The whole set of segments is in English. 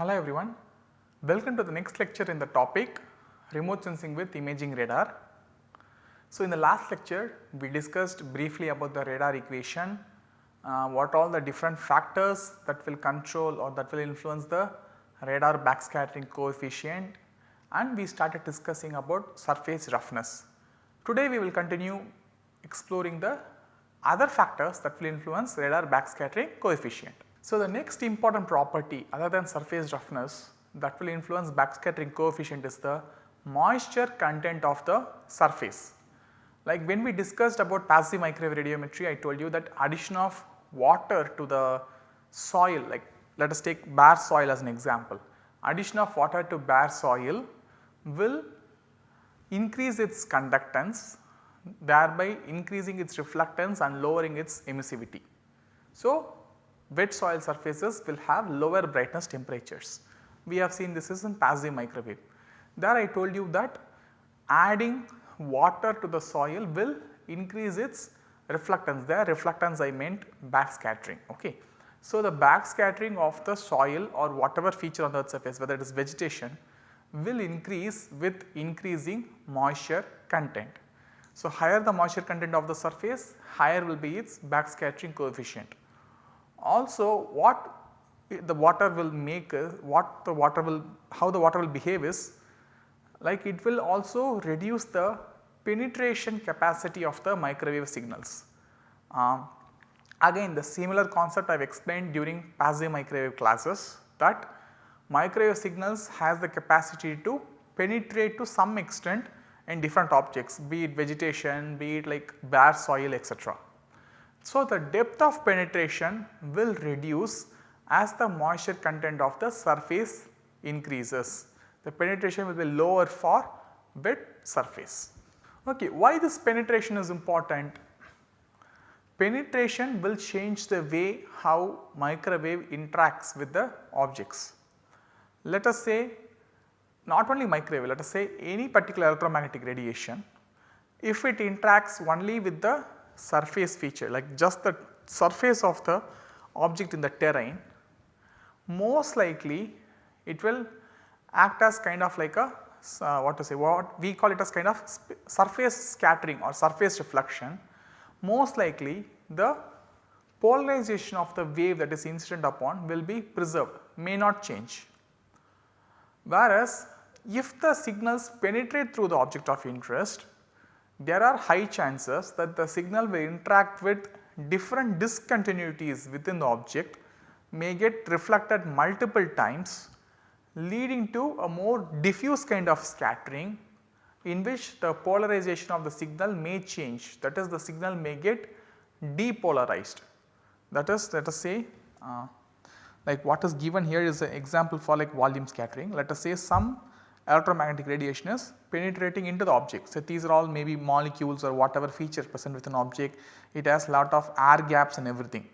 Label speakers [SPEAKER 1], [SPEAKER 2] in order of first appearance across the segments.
[SPEAKER 1] Hello everyone, welcome to the next lecture in the topic remote sensing with imaging radar. So, in the last lecture we discussed briefly about the radar equation, uh, what all the different factors that will control or that will influence the radar backscattering coefficient and we started discussing about surface roughness. Today we will continue exploring the other factors that will influence radar backscattering coefficient. So, the next important property other than surface roughness that will influence backscattering coefficient is the moisture content of the surface. Like when we discussed about passive microwave radiometry I told you that addition of water to the soil like let us take bare soil as an example. Addition of water to bare soil will increase its conductance thereby increasing its reflectance and lowering its emissivity. So, wet soil surfaces will have lower brightness temperatures. We have seen this is in passive microwave. There I told you that adding water to the soil will increase its reflectance there reflectance I meant backscattering. Okay. So, the backscattering of the soil or whatever feature on the earth surface whether it is vegetation will increase with increasing moisture content. So, higher the moisture content of the surface higher will be its backscattering coefficient. Also what the water will make uh, what the water will how the water will behave is like it will also reduce the penetration capacity of the microwave signals. Uh, again the similar concept I have explained during passive microwave classes that microwave signals has the capacity to penetrate to some extent in different objects be it vegetation, be it like bare soil etc. So, the depth of penetration will reduce as the moisture content of the surface increases. The penetration will be lower for wet surface. Okay, why this penetration is important? Penetration will change the way how microwave interacts with the objects. Let us say not only microwave, let us say any particular electromagnetic radiation, if it interacts only with the surface feature like just the surface of the object in the terrain, most likely it will act as kind of like a uh, what to say what we call it as kind of surface scattering or surface reflection. Most likely the polarization of the wave that is incident upon will be preserved may not change. Whereas if the signals penetrate through the object of interest there are high chances that the signal will interact with different discontinuities within the object may get reflected multiple times leading to a more diffuse kind of scattering in which the polarization of the signal may change that is the signal may get depolarized. That is let us say uh, like what is given here is an example for like volume scattering. Let us say some electromagnetic radiation is penetrating into the object. So, these are all maybe molecules or whatever feature present within an object, it has lot of air gaps and everything.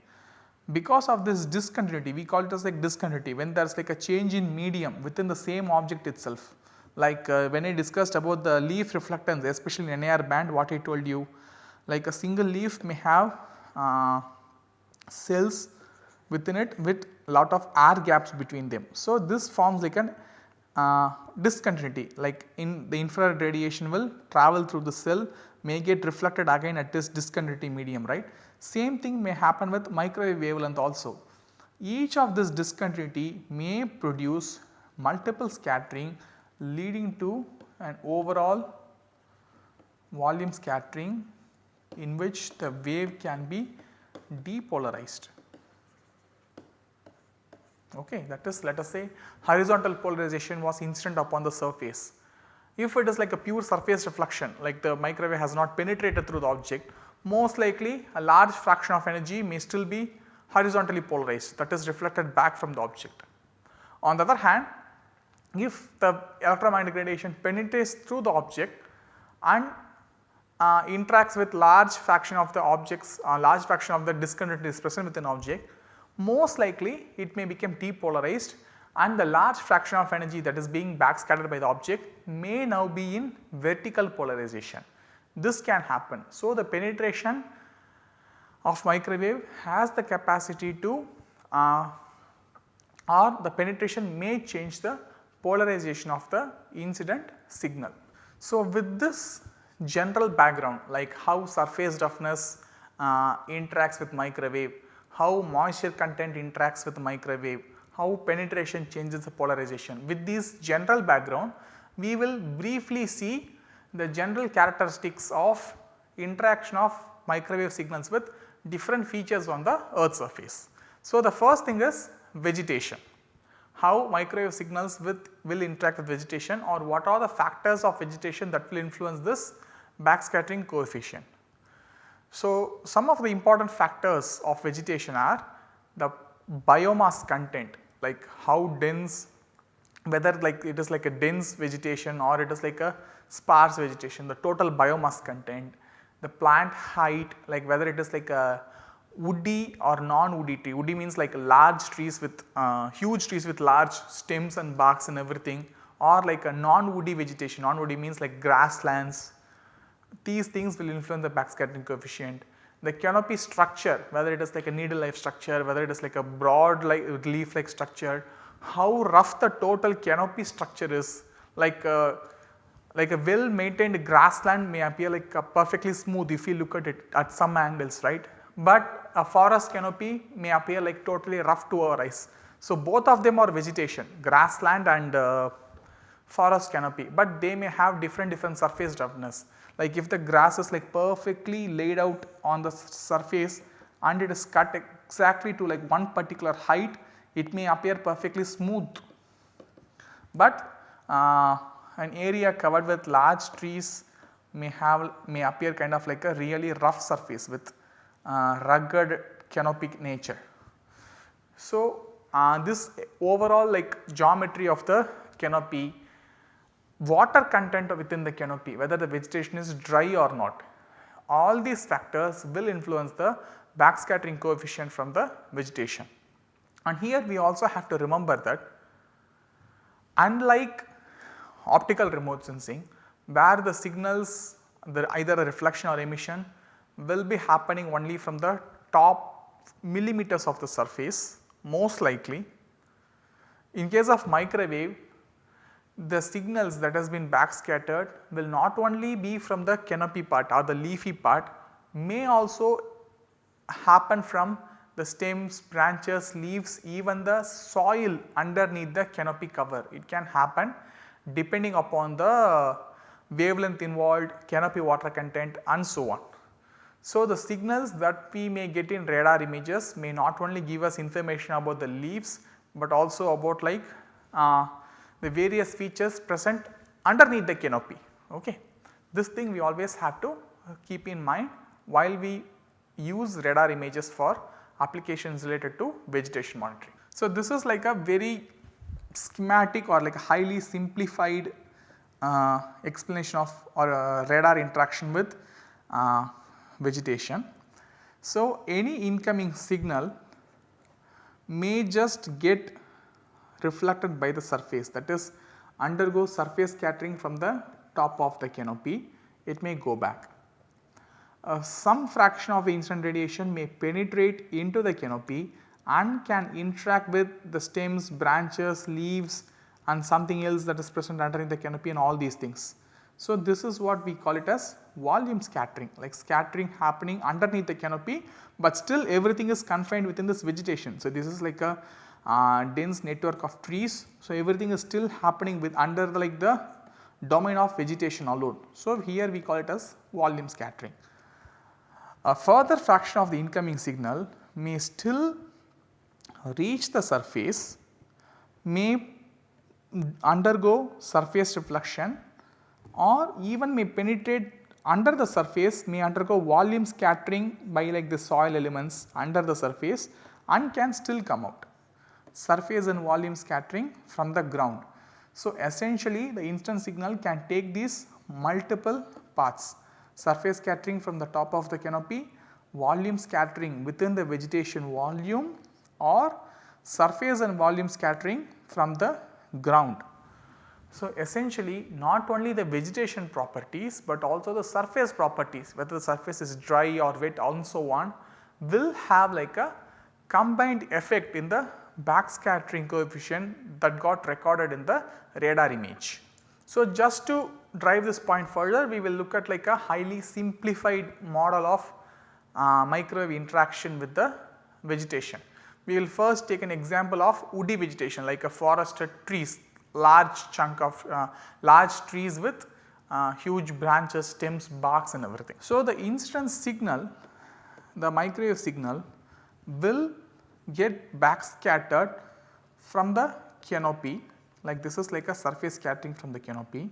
[SPEAKER 1] Because of this discontinuity, we call it as like discontinuity when there is like a change in medium within the same object itself. Like uh, when I discussed about the leaf reflectance especially in NIR band what I told you like a single leaf may have uh, cells within it with lot of air gaps between them. So, this forms like an uh, discontinuity like in the infrared radiation will travel through the cell may get reflected again at this discontinuity medium right. Same thing may happen with microwave wavelength also. Each of this discontinuity may produce multiple scattering leading to an overall volume scattering in which the wave can be depolarized okay that is let us say horizontal polarization was instant upon the surface. If it is like a pure surface reflection like the microwave has not penetrated through the object most likely a large fraction of energy may still be horizontally polarized that is reflected back from the object. On the other hand if the electromagnetic radiation penetrates through the object and uh, interacts with large fraction of the objects uh, large fraction of the discontinuity is present within object most likely it may become depolarized and the large fraction of energy that is being backscattered by the object may now be in vertical polarization. This can happen. So, the penetration of microwave has the capacity to uh, or the penetration may change the polarization of the incident signal. So, with this general background like how surface roughness uh, interacts with microwave, how moisture content interacts with microwave, how penetration changes the polarization. With this general background, we will briefly see the general characteristics of interaction of microwave signals with different features on the earth surface. So, the first thing is vegetation, how microwave signals with will interact with vegetation or what are the factors of vegetation that will influence this backscattering coefficient. So, some of the important factors of vegetation are the biomass content like how dense whether like it is like a dense vegetation or it is like a sparse vegetation the total biomass content, the plant height like whether it is like a woody or non-woody tree. Woody means like large trees with uh, huge trees with large stems and barks and everything or like a non-woody vegetation. Non-woody means like grasslands. These things will influence the backscattering coefficient. The canopy structure whether it is like a needle like structure, whether it is like a broad like leaf like structure, how rough the total canopy structure is like uh, like a well maintained grassland may appear like perfectly smooth if you look at it at some angles right but a forest canopy may appear like totally rough to our eyes. So, both of them are vegetation grassland and uh, forest canopy, but they may have different different surface roughness. Like if the grass is like perfectly laid out on the surface and it is cut exactly to like one particular height, it may appear perfectly smooth. But uh, an area covered with large trees may have may appear kind of like a really rough surface with uh, rugged canopic nature. So, uh, this overall like geometry of the canopy, water content within the canopy whether the vegetation is dry or not, all these factors will influence the backscattering coefficient from the vegetation. And here we also have to remember that unlike optical remote sensing where the signals the either a reflection or emission will be happening only from the top millimeters of the surface most likely. In case of microwave the signals that has been backscattered will not only be from the canopy part or the leafy part may also happen from the stems, branches, leaves even the soil underneath the canopy cover. It can happen depending upon the wavelength involved, canopy water content and so on. So, the signals that we may get in radar images may not only give us information about the leaves, but also about like uh, the various features present underneath the canopy. Okay. This thing we always have to keep in mind while we use radar images for applications related to vegetation monitoring. So, this is like a very schematic or like a highly simplified uh, explanation of or uh, radar interaction with uh, vegetation. So, any incoming signal may just get reflected by the surface that is undergo surface scattering from the top of the canopy it may go back. Uh, some fraction of the incident radiation may penetrate into the canopy and can interact with the stems, branches, leaves and something else that is present underneath the canopy and all these things. So, this is what we call it as volume scattering like scattering happening underneath the canopy, but still everything is confined within this vegetation. So, this is like a uh, dense network of trees. So, everything is still happening with under the, like the domain of vegetation alone. So, here we call it as volume scattering. A further fraction of the incoming signal may still reach the surface, may undergo surface reflection or even may penetrate under the surface may undergo volume scattering by like the soil elements under the surface and can still come out. Surface and volume scattering from the ground. So, essentially the instant signal can take these multiple paths surface scattering from the top of the canopy, volume scattering within the vegetation volume or surface and volume scattering from the ground. So, essentially not only the vegetation properties, but also the surface properties whether the surface is dry or wet and so on will have like a combined effect in the backscattering coefficient that got recorded in the radar image. So, just to drive this point further we will look at like a highly simplified model of uh, microwave interaction with the vegetation. We will first take an example of woody vegetation like a forested trees large chunk of uh, large trees with uh, huge branches, stems, barks and everything. So, the incident signal the microwave signal will get backscattered from the canopy like this is like a surface scattering from the canopy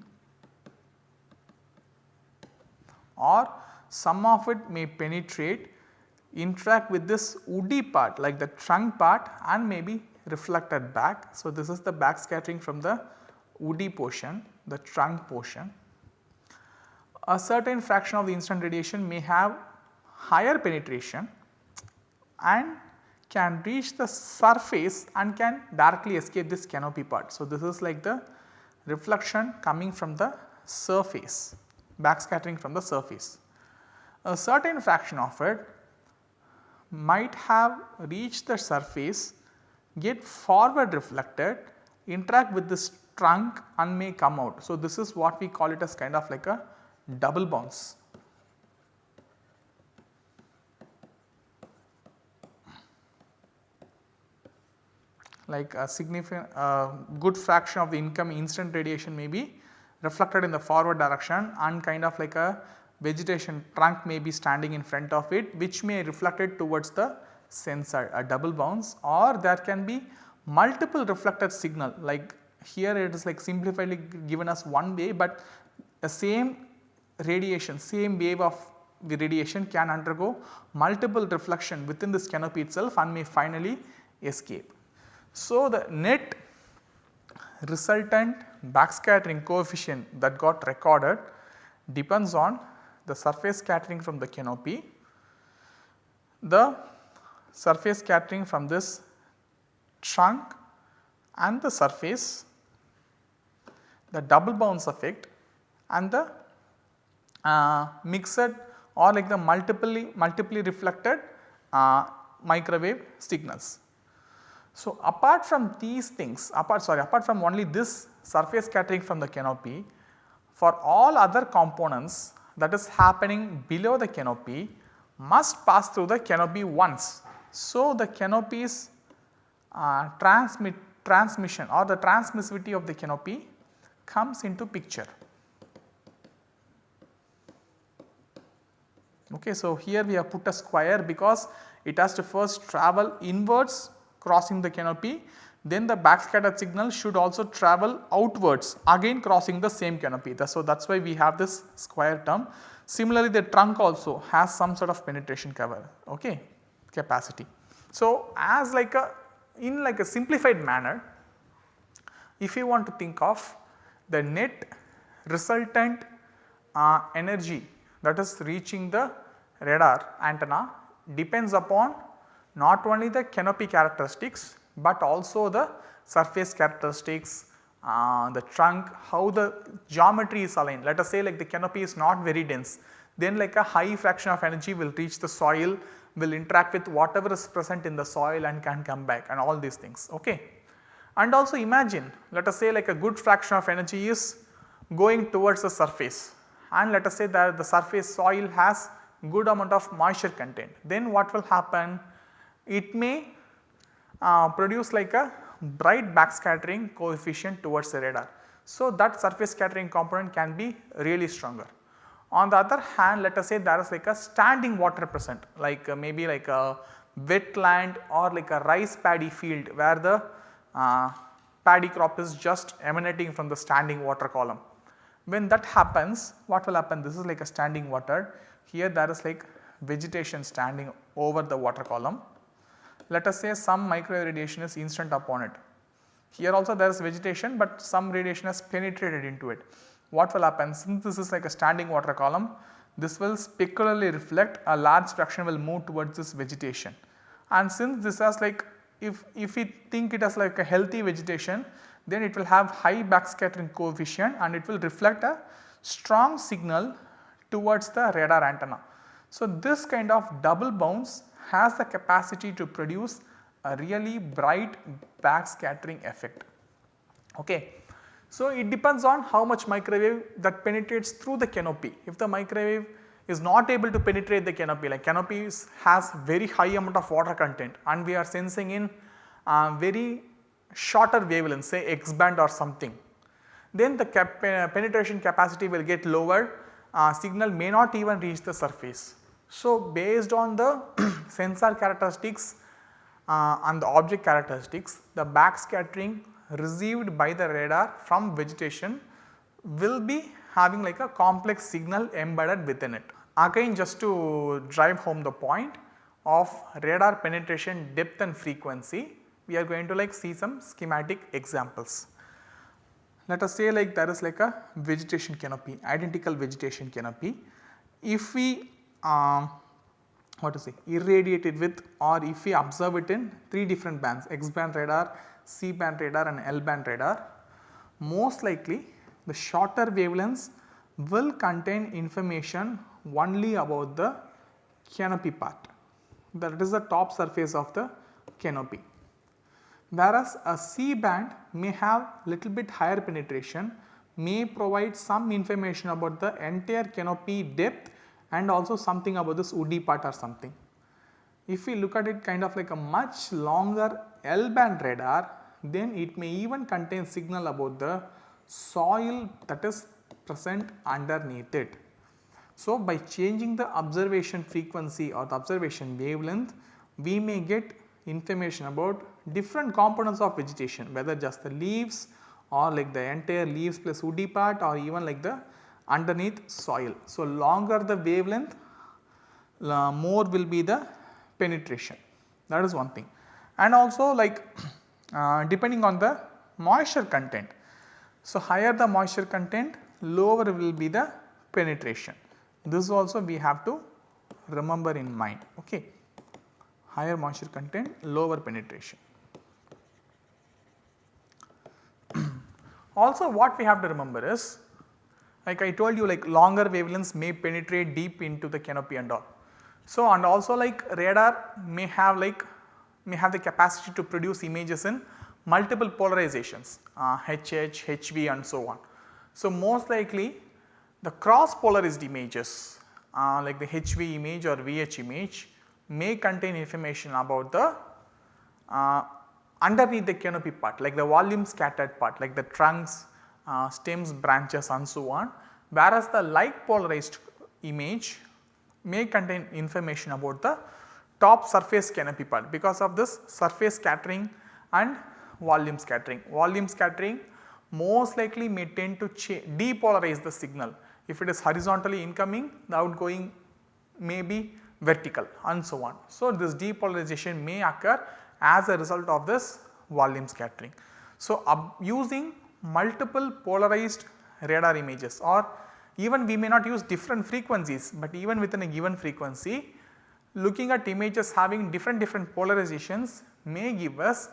[SPEAKER 1] or some of it may penetrate interact with this woody part like the trunk part and may be reflected back. So, this is the backscattering from the woody portion the trunk portion. A certain fraction of the incident radiation may have higher penetration and can reach the surface and can directly escape this canopy part. So, this is like the reflection coming from the surface backscattering from the surface. A certain fraction of it might have reached the surface get forward reflected interact with this trunk and may come out. So, this is what we call it as kind of like a double bounce. Like a significant uh, good fraction of the income incident radiation may be reflected in the forward direction and kind of like a vegetation trunk may be standing in front of it which may reflect it towards the sensor a double bounce or there can be multiple reflected signal like here it is like simplifiedly given as one way but the same radiation same wave of the radiation can undergo multiple reflection within this canopy itself and may finally escape. So, the net resultant backscattering coefficient that got recorded depends on the surface scattering from the canopy, the surface scattering from this trunk and the surface, the double bounce effect and the uh, mixed or like the multiply multiply reflected uh, microwave signals. So, apart from these things apart sorry apart from only this surface scattering from the canopy for all other components that is happening below the canopy must pass through the canopy once. So, the canopy's uh, transmit transmission or the transmissivity of the canopy comes into picture. Okay, so, here we have put a square because it has to first travel inwards crossing the canopy then the backscattered signal should also travel outwards again crossing the same canopy. So, that is why we have this square term. Similarly, the trunk also has some sort of penetration cover okay, capacity. So, as like a in like a simplified manner if you want to think of the net resultant uh, energy that is reaching the radar antenna depends upon not only the canopy characteristics, but also the surface characteristics, uh, the trunk, how the geometry is aligned. Let us say like the canopy is not very dense, then like a high fraction of energy will reach the soil, will interact with whatever is present in the soil and can come back and all these things. Okay. And also imagine let us say like a good fraction of energy is going towards the surface and let us say that the surface soil has good amount of moisture content. Then what will happen? It may uh, produce like a bright backscattering coefficient towards the radar. So, that surface scattering component can be really stronger. On the other hand let us say there is like a standing water present like uh, maybe like a wetland or like a rice paddy field where the uh, paddy crop is just emanating from the standing water column. When that happens what will happen this is like a standing water here there is like vegetation standing over the water column let us say some microwave radiation is instant upon it. Here also there is vegetation but some radiation has penetrated into it. What will happen since this is like a standing water column this will specularly reflect a large fraction will move towards this vegetation. And since this has like if, if we think it as like a healthy vegetation then it will have high backscattering coefficient and it will reflect a strong signal towards the radar antenna. So, this kind of double bounce has the capacity to produce a really bright backscattering effect. Okay. So, it depends on how much microwave that penetrates through the canopy. If the microwave is not able to penetrate the canopy like canopy has very high amount of water content and we are sensing in uh, very shorter wavelength say X band or something then the cap penetration capacity will get lower uh, signal may not even reach the surface. So, based on the sensor characteristics uh, and the object characteristics the backscattering received by the radar from vegetation will be having like a complex signal embedded within it. Again just to drive home the point of radar penetration depth and frequency we are going to like see some schematic examples. Let us say like there is like a vegetation canopy identical vegetation canopy. If we uh, what to say irradiate it with or if we observe it in 3 different bands X band radar, C band radar and L band radar most likely the shorter wavelengths will contain information only about the canopy part that is the top surface of the canopy. Whereas a C band may have little bit higher penetration may provide some information about the entire canopy depth and also something about this woody part or something. If we look at it kind of like a much longer L band radar then it may even contain signal about the soil that is present underneath it. So, by changing the observation frequency or the observation wavelength we may get information about different components of vegetation whether just the leaves or like the entire leaves plus woody part or even like the underneath soil. So, longer the wavelength more will be the penetration that is one thing and also like uh, depending on the moisture content. So, higher the moisture content lower will be the penetration this also we have to remember in mind okay higher moisture content lower penetration. also what we have to remember is like I told you like longer wavelengths may penetrate deep into the canopy and all. So and also like radar may have like may have the capacity to produce images in multiple polarizations uh, HH, HV and so on. So most likely the cross polarized images uh, like the HV image or VH image may contain information about the uh, underneath the canopy part like the volume scattered part like the trunks, uh, stems, branches and so on whereas the like polarized image may contain information about the top surface canopy part because of this surface scattering and volume scattering. Volume scattering most likely may tend to depolarize the signal. If it is horizontally incoming the outgoing may be vertical and so on. So, this depolarization may occur as a result of this volume scattering. So, using multiple polarized radar images or even we may not use different frequencies, but even within a given frequency looking at images having different different polarizations may give us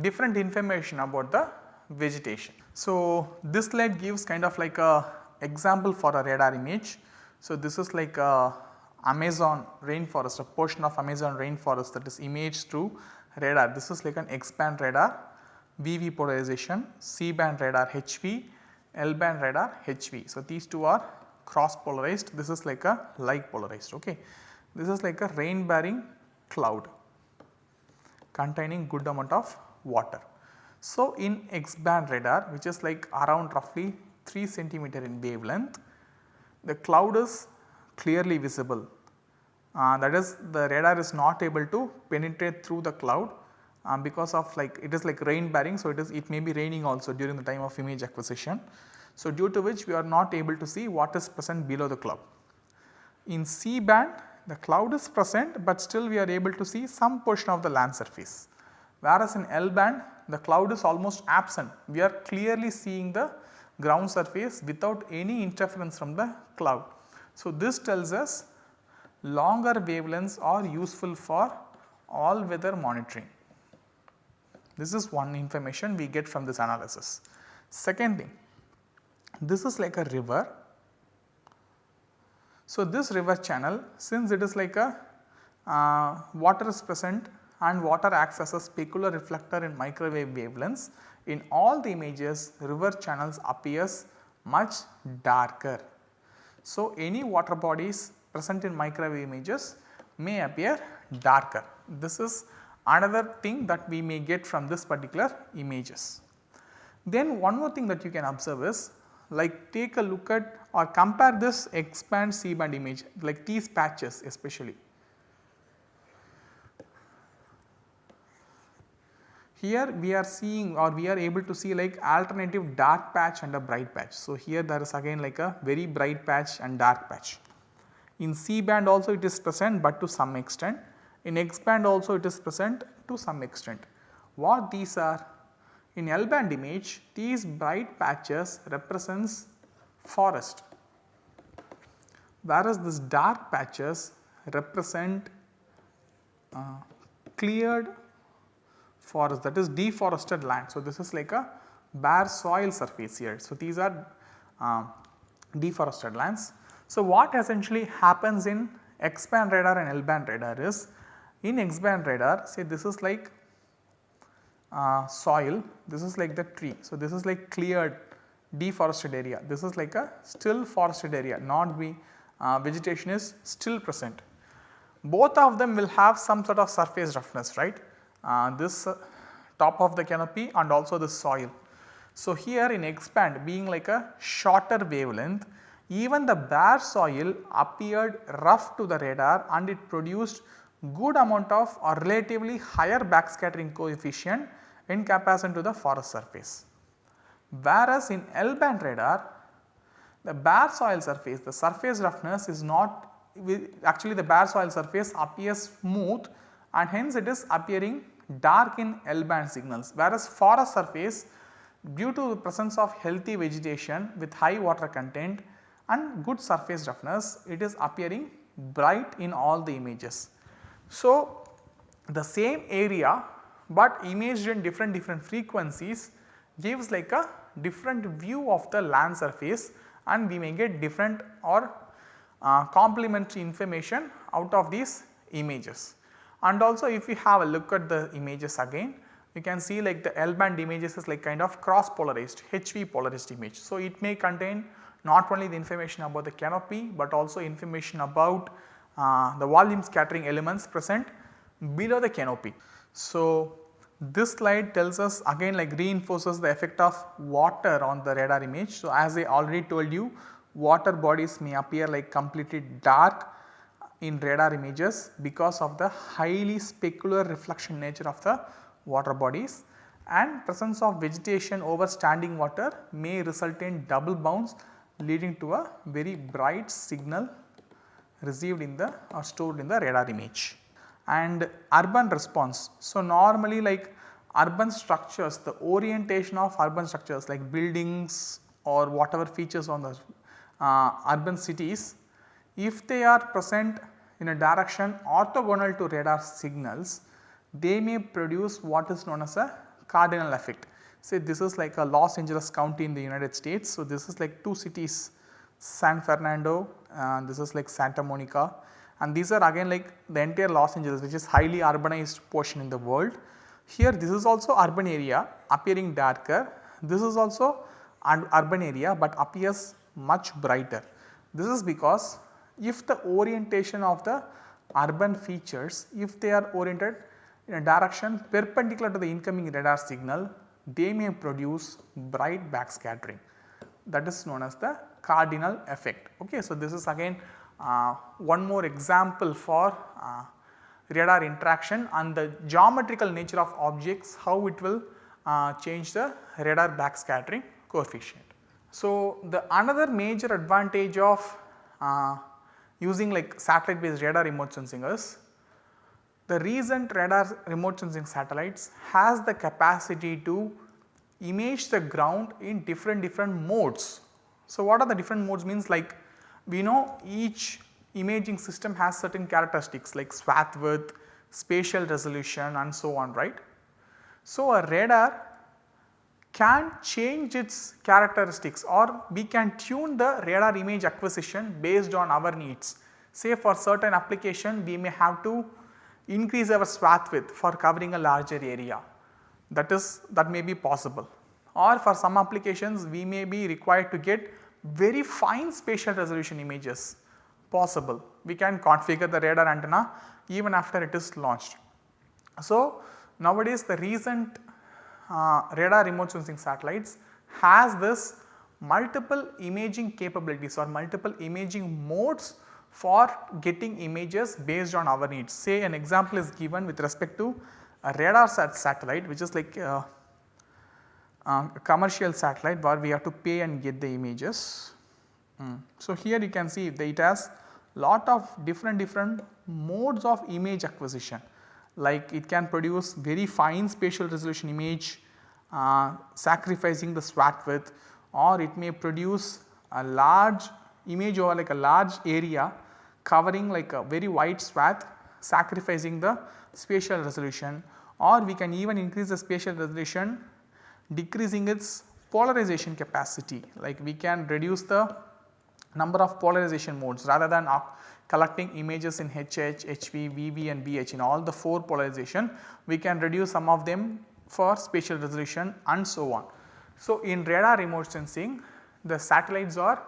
[SPEAKER 1] different information about the vegetation. So, this slide gives kind of like a example for a radar image. So, this is like a Amazon rainforest, a portion of Amazon rainforest that is imaged through radar. This is like an X band radar, VV polarization, C band radar HV, L band radar HV. So, these two are cross polarized, this is like a like polarized. Okay. This is like a rain bearing cloud containing good amount of water. So, in X band radar which is like around roughly 3 centimeter in wavelength, the cloud is clearly visible uh, that is the radar is not able to penetrate through the cloud uh, because of like it is like rain bearing. So, it is it may be raining also during the time of image acquisition. So, due to which we are not able to see what is present below the cloud. In C band the cloud is present, but still we are able to see some portion of the land surface. Whereas in L band the cloud is almost absent, we are clearly seeing the ground surface without any interference from the cloud. So, this tells us longer wavelengths are useful for all weather monitoring. This is one information we get from this analysis. Second thing, this is like a river. So, this river channel since it is like a uh, water is present and water acts as a specular reflector in microwave wavelengths. In all the images river channels appears much darker. So, any water bodies present in microwave images may appear darker. This is another thing that we may get from this particular images. Then one more thing that you can observe is like take a look at or compare this X band C band image like these patches especially. Here we are seeing or we are able to see like alternative dark patch and a bright patch. So, here there is again like a very bright patch and dark patch. In C band also it is present but to some extent. In X band also it is present to some extent. What these are? In L band image these bright patches represents forest whereas this dark patches represent uh, cleared forest that is deforested land. So, this is like a bare soil surface here. So, these are uh, deforested lands. So, what essentially happens in X band radar and L band radar is in X band radar say this is like uh, soil, this is like the tree. So, this is like cleared deforested area, this is like a still forested area not be uh, vegetation is still present. Both of them will have some sort of surface roughness right uh, this uh, top of the canopy and also the soil. So, here in X band being like a shorter wavelength even the bare soil appeared rough to the radar and it produced good amount of or relatively higher backscattering coefficient in comparison to the forest surface. Whereas in L band radar the bare soil surface the surface roughness is not actually the bare soil surface appears smooth and hence it is appearing dark in L band signals whereas forest surface due to the presence of healthy vegetation with high water content and good surface roughness it is appearing bright in all the images. So, the same area but imaged in different different frequencies gives like a different view of the land surface and we may get different or uh, complementary information out of these images. And also if we have a look at the images again you can see like the L band images is like kind of cross polarized HV polarized image. So, it may contain not only the information about the canopy but also information about uh, the volume scattering elements present below the canopy. So, this slide tells us again like reinforces the effect of water on the radar image. So, as I already told you water bodies may appear like completely dark in radar images because of the highly specular reflection nature of the water bodies and presence of vegetation over standing water may result in double bounce leading to a very bright signal received in the or stored in the radar image. And urban response. So, normally like urban structures the orientation of urban structures like buildings or whatever features on the uh, urban cities if they are present in a direction orthogonal to radar signals, they may produce what is known as a cardinal effect. Say this is like a Los Angeles County in the United States. So, this is like two cities San Fernando and this is like Santa Monica and these are again like the entire Los Angeles which is highly urbanized portion in the world. Here this is also urban area appearing darker, this is also urban area but appears much brighter. This is because if the orientation of the urban features if they are oriented in a direction perpendicular to the incoming radar signal they may produce bright backscattering that is known as the cardinal effect. Okay. So, this is again uh, one more example for uh, radar interaction and the geometrical nature of objects how it will uh, change the radar backscattering coefficient. So, the another major advantage of uh, using like satellite based radar remote sensing is the recent radar remote sensing satellites has the capacity to image the ground in different different modes. So, what are the different modes means like we know each imaging system has certain characteristics like swath width, spatial resolution and so on right. So, a radar can change its characteristics or we can tune the radar image acquisition based on our needs. Say for certain application we may have to increase our swath width for covering a larger area that is that may be possible or for some applications we may be required to get very fine spatial resolution images possible. We can configure the radar antenna even after it is launched. So, nowadays the recent uh, radar remote sensing satellites has this multiple imaging capabilities or multiple imaging modes for getting images based on our needs. Say an example is given with respect to a RADARSAT satellite which is like uh, uh, a commercial satellite where we have to pay and get the images. Mm. So, here you can see that it has lot of different different modes of image acquisition like it can produce very fine spatial resolution image uh, sacrificing the swath width or it may produce a large image over like a large area covering like a very wide swath sacrificing the spatial resolution or we can even increase the spatial resolution decreasing its polarization capacity like we can reduce the number of polarization modes rather than collecting images in HH, HV, VV and VH in all the 4 polarization we can reduce some of them for spatial resolution and so on. So, in radar remote sensing the satellites are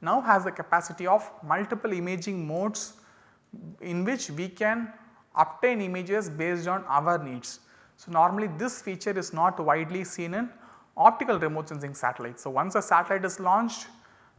[SPEAKER 1] now has the capacity of multiple imaging modes in which we can obtain images based on our needs. So, normally this feature is not widely seen in optical remote sensing satellites. So, once a satellite is launched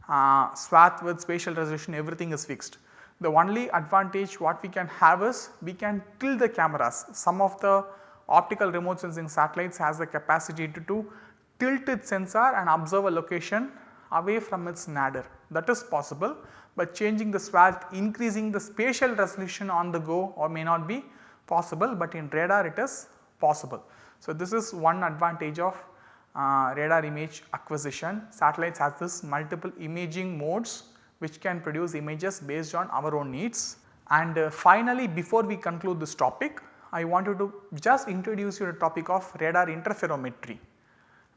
[SPEAKER 1] uh, swath width spatial resolution everything is fixed. The only advantage what we can have is we can tilt the cameras. Some of the optical remote sensing satellites has the capacity to, to tilt its sensor and observe a location away from its nadir that is possible, but changing the swath increasing the spatial resolution on the go or may not be possible, but in radar it is possible. So, this is one advantage of uh, radar image acquisition. Satellites has this multiple imaging modes which can produce images based on our own needs. And uh, finally, before we conclude this topic, I wanted to just introduce you the topic of radar interferometry.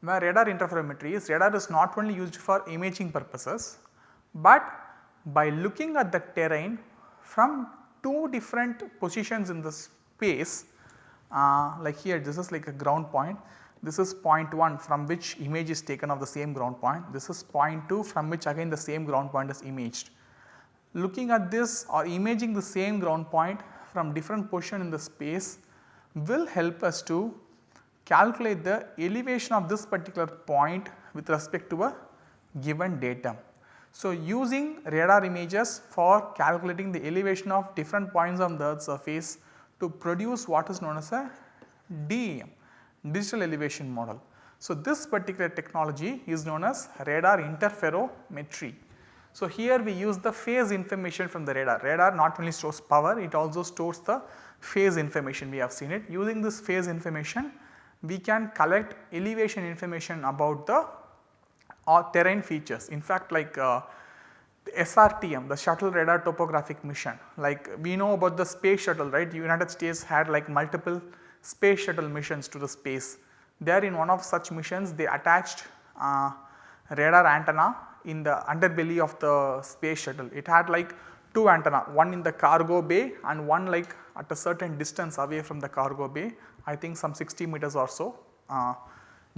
[SPEAKER 1] Where radar interferometry is radar is not only used for imaging purposes, but by looking at the terrain from two different positions in the space uh, like here this is like a ground point, this is point 1 from which image is taken of the same ground point, this is point 2 from which again the same ground point is imaged. Looking at this or imaging the same ground point from different position in the space will help us to calculate the elevation of this particular point with respect to a given datum. So, using radar images for calculating the elevation of different points on the surface to produce what is known as a DEM digital elevation model. So, this particular technology is known as radar interferometry. So, here we use the phase information from the radar. Radar not only stores power, it also stores the phase information we have seen it. Using this phase information, we can collect elevation information about the uh, terrain features. In fact, like uh, the SRTM the shuttle radar topographic mission like we know about the space shuttle right the United States had like multiple space shuttle missions to the space. There in one of such missions they attached uh, radar antenna in the underbelly of the space shuttle. It had like two antenna one in the cargo bay and one like at a certain distance away from the cargo bay I think some 60 meters or so uh,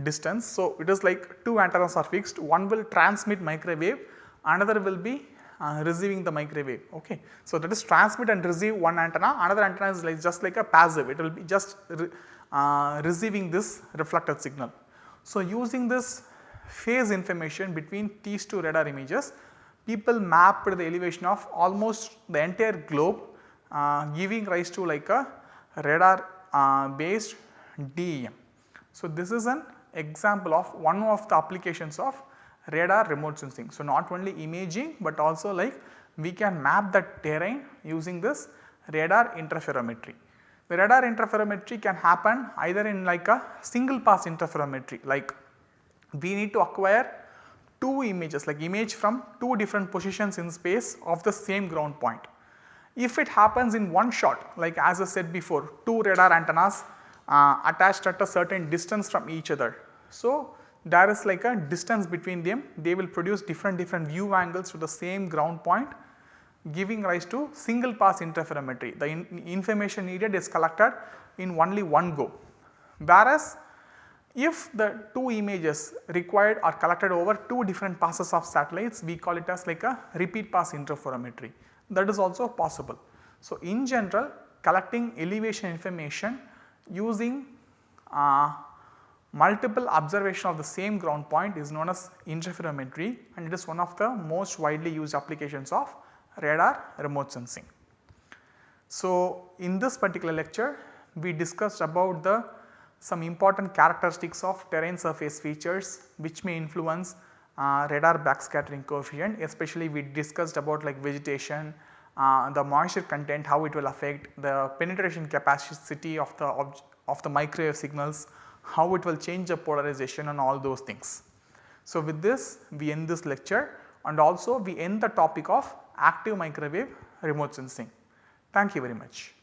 [SPEAKER 1] distance. So, it is like two antennas are fixed one will transmit microwave another will be uh, receiving the microwave ok. So, that is transmit and receive one antenna another antenna is like just like a passive it will be just re, uh, receiving this reflected signal. So, using this phase information between these two radar images people mapped the elevation of almost the entire globe giving rise to like a radar uh, based DEM. So, this is an example of one of the applications of radar remote sensing. So, not only imaging but also like we can map the terrain using this radar interferometry. The radar interferometry can happen either in like a single pass interferometry like we need to acquire two images like image from two different positions in space of the same ground point. If it happens in one shot like as I said before two radar antennas uh, attached at a certain distance from each other. So, there is like a distance between them they will produce different different view angles to the same ground point giving rise to single pass interferometry. The in information needed is collected in only one go. Whereas, if the two images required are collected over two different passes of satellites, we call it as like a repeat pass interferometry that is also possible. So, in general collecting elevation information using uh, multiple observation of the same ground point is known as interferometry and it is one of the most widely used applications of radar remote sensing. So, in this particular lecture we discussed about the some important characteristics of terrain surface features which may influence radar backscattering coefficient especially we discussed about like vegetation, uh, the moisture content how it will affect the penetration capacity of the of the microwave signals, how it will change the polarization and all those things. So, with this we end this lecture and also we end the topic of active microwave remote sensing. Thank you very much.